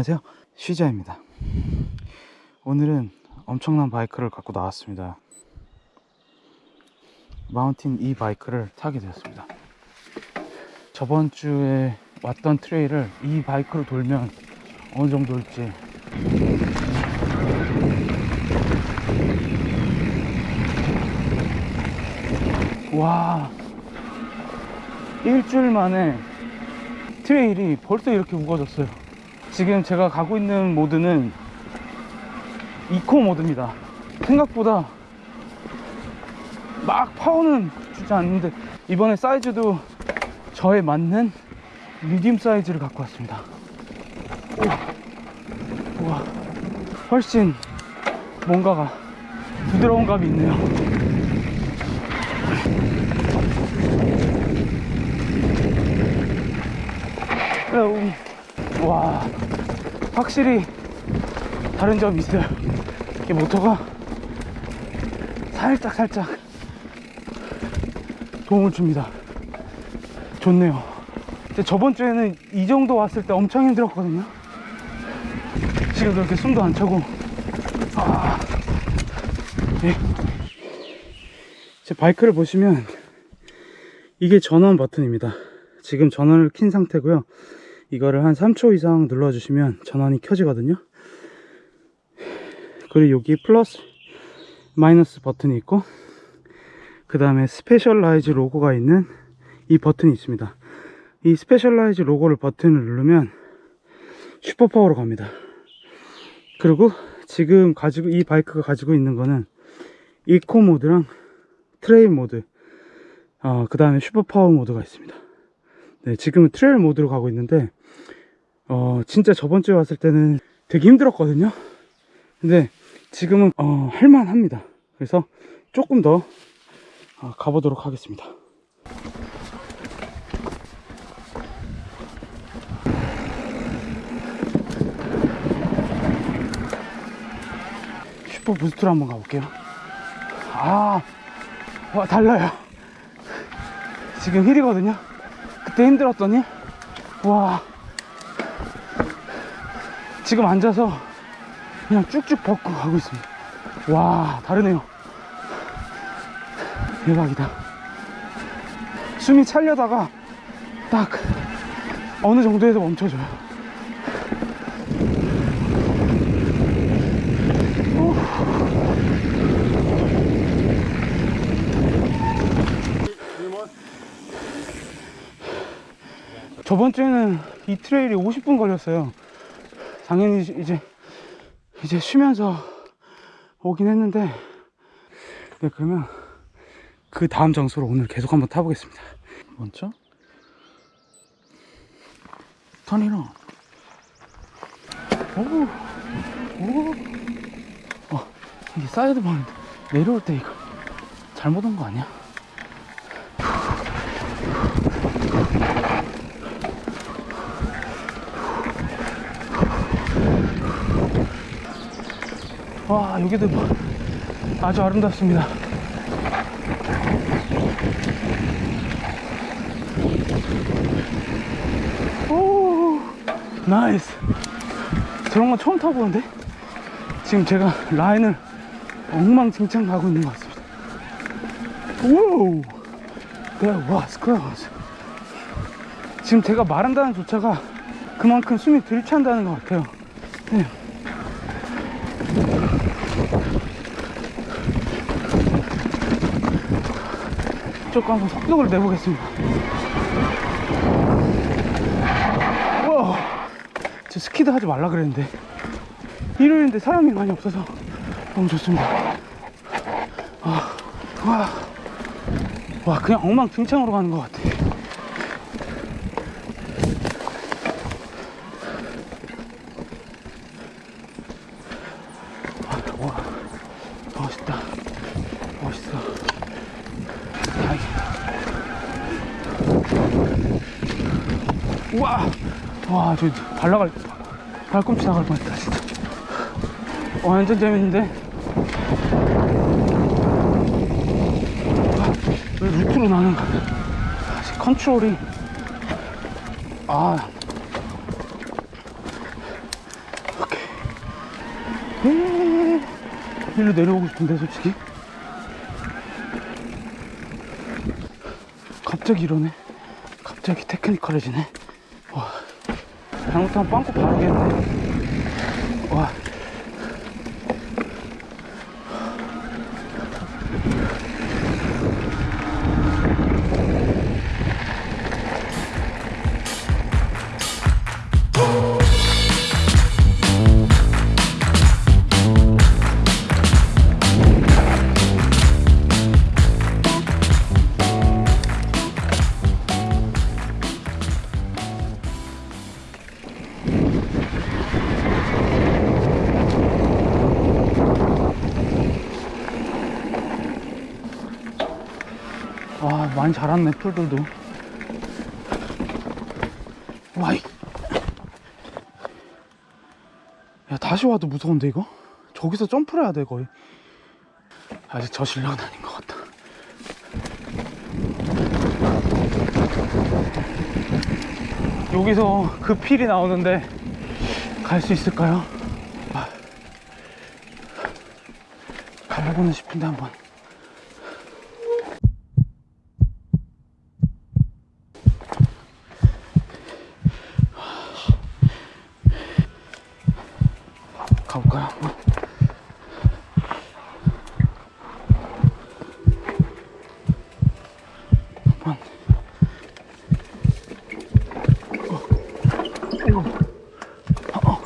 안녕하세요. 쉬자입니다. 오늘은 엄청난 바이크를 갖고 나왔습니다. 마운틴 이 바이크를 타게 되었습니다. 저번 주에 왔던 트레일을 이 바이크로 돌면 어느 정도일지. 와 일주일 만에 트레일이 벌써 이렇게 우거졌어요 지금 제가 가고 있는 모드는 이코 모드입니다 생각보다 막 파워는 주지 않는데 이번에 사이즈도 저에 맞는 미디움 사이즈를 갖고 왔습니다 우와, 우와. 훨씬 뭔가가 부드러운 감이 있네요 음, 와 확실히 다른 점이 있어요. 이게 모터가 살짝 살짝 도움을 줍니다. 좋네요. 저번 주에는 이 정도 왔을 때 엄청 힘들었거든요. 지금 그렇게 숨도 안 차고. 아, 예. 제 바이크를 보시면 이게 전원 버튼입니다. 지금 전원을 킨 상태고요 이거를 한 3초 이상 눌러주시면 전원이 켜지거든요. 그리고 여기 플러스 마이너스 버튼이 있고 그 다음에 Specialized 로고가 있는 이 버튼이 있습니다. 이 Specialized 로고를 버튼을 누르면 super power로 갑니다. 그리고 지금 가지고 이 바이크가 가지고 있는 거는 이코 모드랑 trail 모드 어, 그 다음에 super power 모드가 있습니다. 네, 지금은 trail 모드로 가고 있는데 어, 진짜 저번 주에 왔을 때는 되게 힘들었거든요. 근데 지금은 어, 할만합니다. 그래서 조금 더 어, 가보도록 하겠습니다. 슈퍼 부스트로 한번 가볼게요. 아 와, 달라요. 지금 힐이거든요. 그때 힘들었더니 와 지금 앉아서 그냥 쭉쭉 벗고 가고 있습니다. 와 다르네요. 대박이다. 숨이 차려다가 딱 어느 정도에서 멈춰줘요. 오. 저번 주에는 이 트레일이 50분 걸렸어요 당연히 이제 이제 쉬면서 오긴 했는데 네 그러면 그 다음 장소로 오늘 계속 한번 타보겠습니다. 먼저? 턴이랑 오오. 어, 이게 사이드 방인데 내려올 때 이거 잘못 온 거 아니야? 와 여기도 뭐 아주 아름답습니다. 오 나이스. 저런 건 처음 타보는데? 지금 제가 라인을 엉망진창 가고 있는 것 같습니다. 오우 와 스크라스 지금 제가 말한다는 조차가 그만큼 숨이 들이찬다는 것 같아요. 네. 조금 한번 속력을 내보겠습니다. 우와 저 스키드 하지 말라 그랬는데 일요일인데 사람이 많이 없어서 너무 좋습니다. 아, 와, 와 그냥 엉망진창으로 가는 것 같아 아, 와 멋있다 멋있어 우와. 와저 발라갈 발꿈치 나갈 뻔했다 진짜. 와, 완전 재밌는데? 와, 왜 루트로 나는 거야? 컨트롤이. 아. 에이, 일로 내려오고 싶은데 솔직히? 갑자기 이러네. 갑자기 테크니컬해지네. 와 잘못하면 빵꾸 바르겠네. 와 많이 자랐네 풀들도. 와이. 야 다시 와도 무서운데 이거? 저기서 점프를 해야 돼 거의. 아직 저 실력은 아닌 것 같다. 여기서 그 필이 나오는데 갈 수 있을까요? 아, 가보고는 싶은데 한번 가볼까요? 한번? 한번. 어. 어. 어.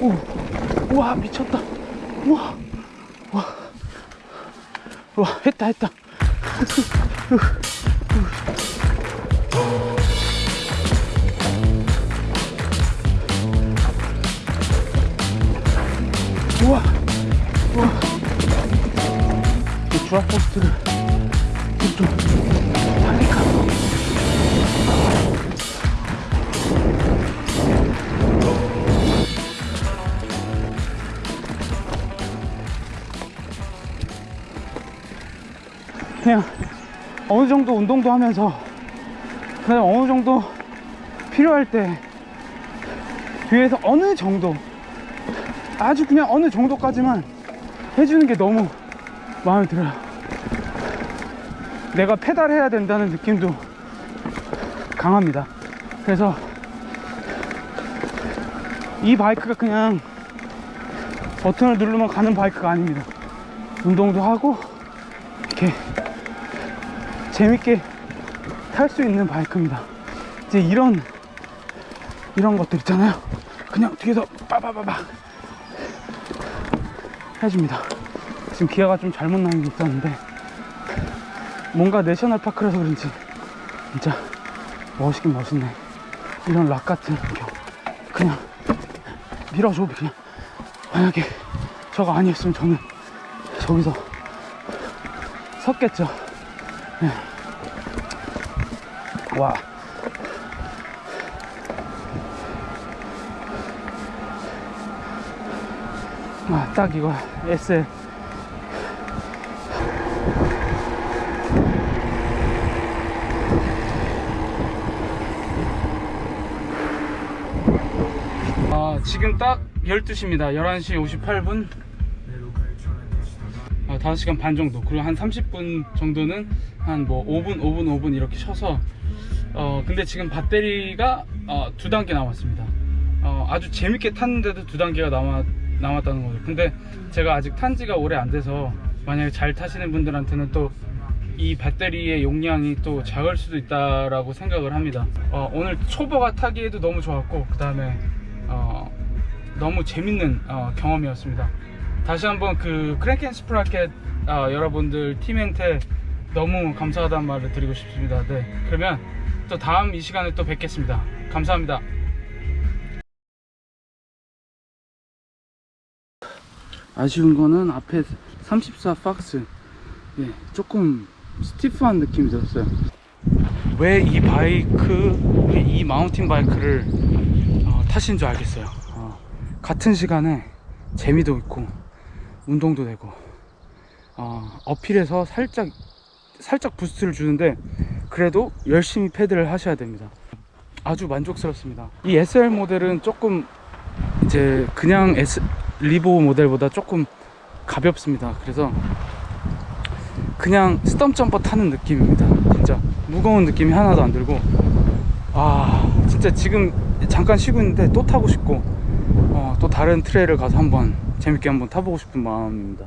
오. 오. 우 와 미쳤다. 우와. 와. 와 했다 했다. 우와. 우와. 이 주합 포스트를 좀 그냥 어느 정도 운동도 하면서 그냥 어느 정도 필요할 때 뒤에서 어느 정도 아주 그냥 어느 정도까지만 해주는 게 너무 마음에 들어요. 내가 페달해야 된다는 느낌도 강합니다. 그래서 이 바이크가 그냥 버튼을 누르면 가는 바이크가 아닙니다. 운동도 하고 이렇게 재밌게 탈 수 있는 바이크입니다. 이제 이런 이런 것들 있잖아요. 그냥 뒤에서 빠바바박 해줍니다. 지금 기아가 좀 잘못 나는 게 있었는데 뭔가 내셔널 파크라서 그런지 진짜 멋있긴 멋있네. 이런 락 같은 경 그냥 밀어줘 그냥. 만약에 저거 아니었으면 저는 저기서 섰겠죠. 네. 와. 아, 딱 이거 SL 아, 지금 딱 12시입니다. 11시 58분. 아, 5시간 반 정도. 그리고 한 30분 정도는 한 뭐 5분 5분 5분 이렇게 쉬어서 어 근데 지금 배터리가 어, 두 단계 남았습니다. 어, 아주 재밌게 탔는데도 두 단계가 남았, 남았다는 거죠. 근데 제가 아직 탄 지가 오래 안 돼서 만약에 잘 타시는 분들한테는 또 이 배터리의 용량이 또 작을 수도 있다라고 생각을 합니다. 어, 오늘 초보가 타기에도 너무 좋았고 그 다음에 어, 너무 재밌는 어, 경험이었습니다. 다시 한번 그 Crank and Sprocket 어, 여러분들 팀한테 너무 감사하다는 말을 드리고 싶습니다. 네 그러면 또 다음 이 시간에 또 뵙겠습니다. 감사합니다. 아쉬운 거는 앞에 34 Fox. 예, 조금 stiff한 느낌이 들었어요. 왜 이 바이크 왜 이 mountain bike를 어, 타신 줄 알겠어요? 어, 같은 시간에 재미도 있고 운동도 되고 어, uphill에서 살짝 살짝 boost를 주는데 그래도 열심히 페달을 하셔야 됩니다 아주 만족스럽습니다 이 SL 모델은 조금 제 그냥 S Levo 모델보다 조금 가볍습니다. 그래서 그냥 Stumpjumper 타는 느낌입니다. 진짜 무거운 느낌이 하나도 안 들고 아 진짜 지금 잠깐 쉬고 있는데 또 타고 싶고 어, 또 다른 트레일을 가서 한번 재밌게 한번 타보고 싶은 마음입니다.